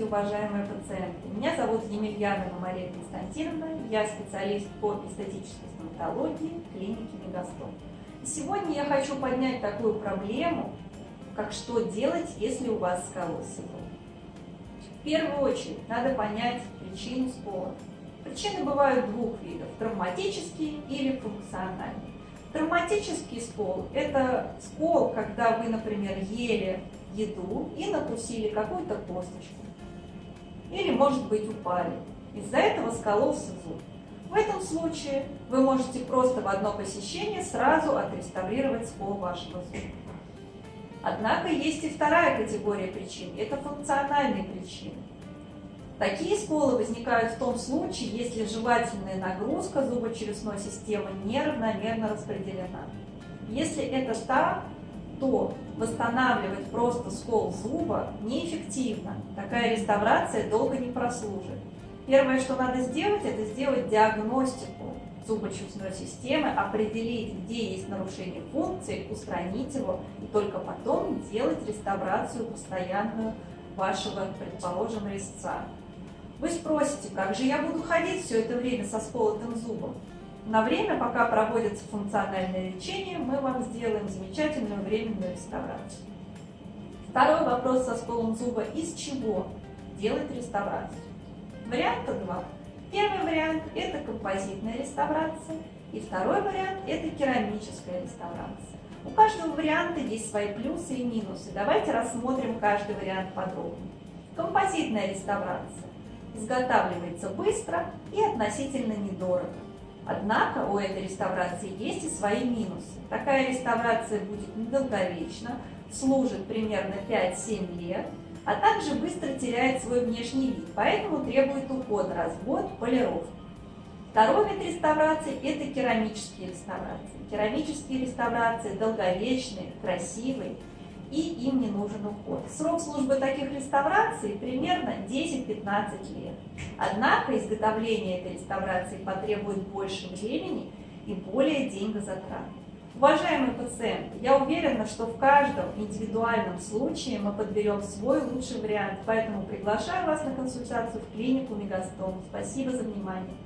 уважаемые пациенты! Меня зовут Емельянова Мария Константиновна, я специалист по эстетической стоматологии клиники Мегастом. И сегодня я хочу поднять такую проблему, как что делать, если у вас сколоз В первую очередь надо понять причину скола. Причины бывают двух видов – травматические или функциональные. Травматический скол – это скол, когда вы, например, ели еду и накусили какую-то косточку. Или, может быть, упали. Из-за этого скололся зуб. В этом случае вы можете просто в одно посещение сразу отреставрировать скол вашего зуба. Однако есть и вторая категория причин – это функциональные причины. Такие сколы возникают в том случае, если жевательная нагрузка зубочелюстной системы неравномерно распределена. Если это так, то восстанавливать просто скол зуба неэффективно. Такая реставрация долго не прослужит. Первое, что надо сделать, это сделать диагностику зубочелюстной системы, определить, где есть нарушение функции, устранить его, и только потом делать реставрацию постоянную вашего, предположим, резца. Вы спросите, как же я буду ходить все это время со сколотым зубом? На время, пока проводится функциональное лечение, мы вам сделаем замечательную временную реставрацию. Второй вопрос со сколом зуба. Из чего делать реставрацию? Варианта два. Первый вариант – это композитная реставрация. И второй вариант – это керамическая реставрация. У каждого варианта есть свои плюсы и минусы. Давайте рассмотрим каждый вариант подробно. Композитная реставрация изготавливается быстро и относительно недорого. Однако у этой реставрации есть и свои минусы. Такая реставрация будет недолговечна, служит примерно 5-7 лет, а также быстро теряет свой внешний вид, поэтому требует ухода, развод, полировки. Второй вид реставрации – это керамические реставрации. Керамические реставрации долговечные, красивые, и им не нужен уход. Срок службы таких реставраций примерно 10-15 лет. Однако изготовление этой реставрации потребует больше времени и более деньгозатрат. Уважаемые пациенты, я уверена, что в каждом индивидуальном случае мы подберем свой лучший вариант, поэтому приглашаю вас на консультацию в клинику Мегастом. Спасибо за внимание.